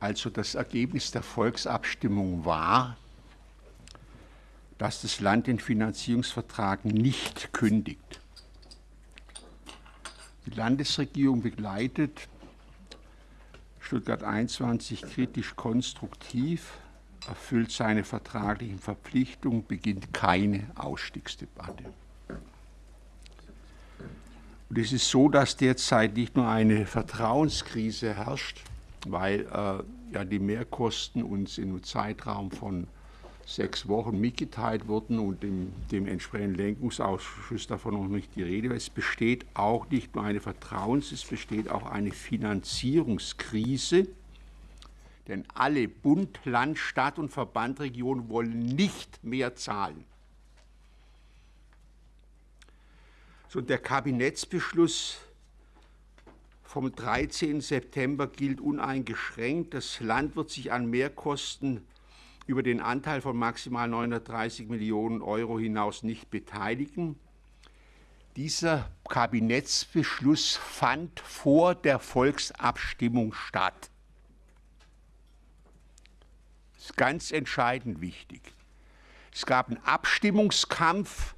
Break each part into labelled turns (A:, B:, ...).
A: Also das Ergebnis der Volksabstimmung war, dass das Land den Finanzierungsvertrag nicht kündigt. Die Landesregierung begleitet Stuttgart 21 kritisch konstruktiv, erfüllt seine vertraglichen Verpflichtungen, beginnt keine Ausstiegsdebatte. Und es ist so, dass derzeit nicht nur eine Vertrauenskrise herrscht, weil äh, ja die Mehrkosten uns in einem Zeitraum von sechs Wochen mitgeteilt wurden und dem, dem entsprechenden Lenkungsausschuss davon noch nicht die Rede. Es besteht auch nicht nur eine Vertrauens-, es besteht auch eine Finanzierungskrise, denn alle Bund, Land, Stadt und Verbandregionen wollen nicht mehr zahlen. So, der Kabinettsbeschluss vom 13. September gilt uneingeschränkt. Das Land wird sich an Mehrkosten über den Anteil von maximal 930 Millionen Euro hinaus nicht beteiligen. Dieser Kabinettsbeschluss fand vor der Volksabstimmung statt. Das ist ganz entscheidend wichtig. Es gab einen Abstimmungskampf,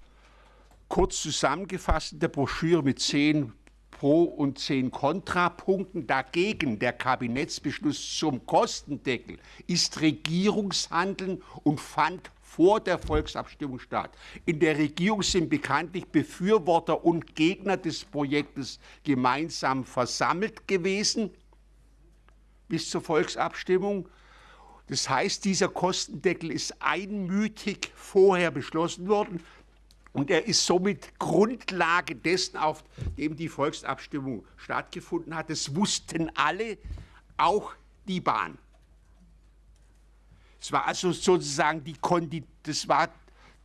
A: kurz zusammengefasst in der Broschüre mit zehn Pro- und zehn Kontrapunkten. Dagegen der Kabinettsbeschluss zum Kostendeckel ist Regierungshandeln und fand vor der Volksabstimmung statt. In der Regierung sind bekanntlich Befürworter und Gegner des Projektes gemeinsam versammelt gewesen bis zur Volksabstimmung. Das heißt, dieser Kostendeckel ist einmütig vorher beschlossen worden. Und er ist somit Grundlage dessen, auf dem die Volksabstimmung stattgefunden hat. Das wussten alle, auch die Bahn. Es war also sozusagen die Kondi das, war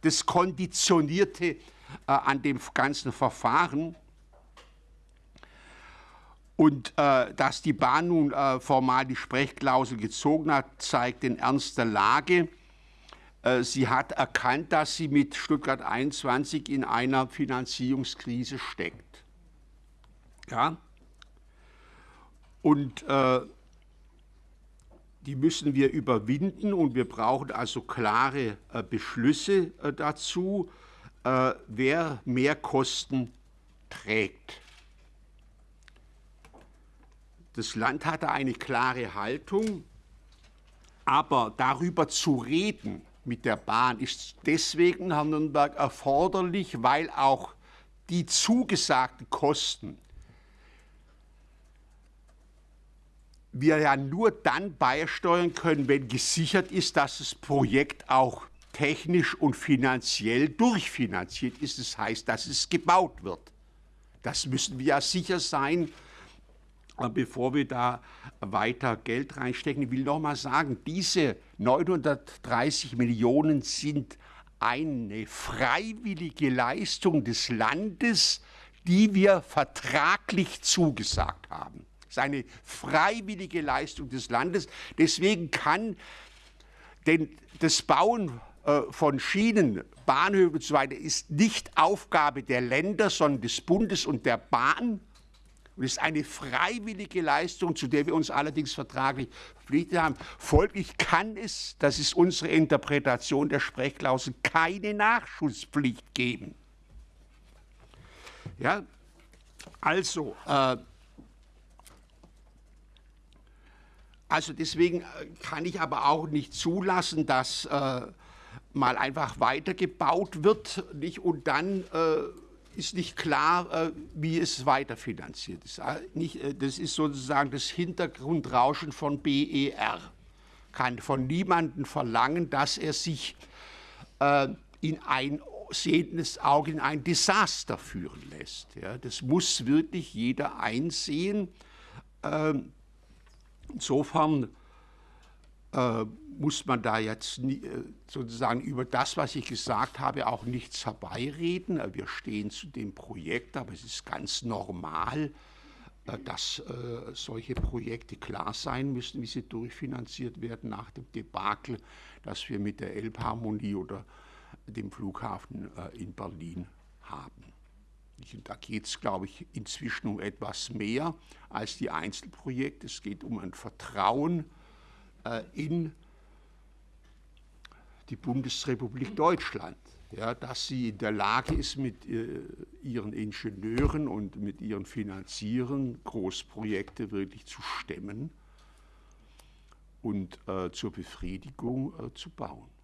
A: das Konditionierte äh, an dem ganzen Verfahren. Und äh, dass die Bahn nun äh, formal die Sprechklausel gezogen hat, zeigt den Ernst der Lage. Äh, sie hat erkannt, dass sie mit Stuttgart 21 in einer Finanzierungskrise steckt. Ja? Und äh, die müssen wir überwinden und wir brauchen also klare äh, Beschlüsse äh, dazu, äh, wer mehr Kosten trägt. Das Land hatte eine klare Haltung, aber darüber zu reden, mit der Bahn ist deswegen Herr Nürnberg erforderlich, weil auch die zugesagten Kosten wir ja nur dann beisteuern können, wenn gesichert ist, dass das Projekt auch technisch und finanziell durchfinanziert ist. Das heißt, dass es gebaut wird. Das müssen wir ja sicher sein, bevor wir da weiter Geld reinstecken, ich will noch mal sagen, diese 930 Millionen sind eine freiwillige Leistung des Landes, die wir vertraglich zugesagt haben. Das ist eine freiwillige Leistung des Landes. Deswegen kann denn das Bauen äh, von Schienen, Bahnhöfen und so ist nicht Aufgabe der Länder, sondern des Bundes und der Bahn. Und es ist eine freiwillige Leistung, zu der wir uns allerdings vertraglich verpflichtet haben. Folglich kann es, das ist unsere Interpretation der Sprechklausel, keine Nachschusspflicht geben. Ja, also, äh, also deswegen äh, kann ich aber auch nicht zulassen, dass äh, mal einfach weitergebaut wird nicht, und dann äh, ist nicht klar, äh, wie es weiterfinanziert ist. Äh, das ist sozusagen das Hintergrundrauschen von BER. Kann von niemandem verlangen, dass er sich äh, in ein sehendes Auge in ein Desaster führen lässt. das muss wirklich jeder einsehen. Ähm, insofern muss man da jetzt äh, sozusagen über das, was ich gesagt habe, auch nichts herbeireden. Äh, wir stehen zu dem Projekt, aber es ist ganz normal, äh, dass solche Projekte klar sein müssen, wie sie durchfinanziert werden nach dem Debakel, das wir mit der Elbharmonie oder dem Flughafen in Berlin haben. Und da geht es, glaube ich, inzwischen um etwas mehr als die Einzelprojekte. Es geht um ein Vertrauen äh, in die Bundesrepublik Deutschland, ja, dass sie in der Lage ist, mit äh, ihren Ingenieuren und mit ihren Finanzieren Großprojekte wirklich zu stemmen und äh, zur Befriedigung äh, zu bauen.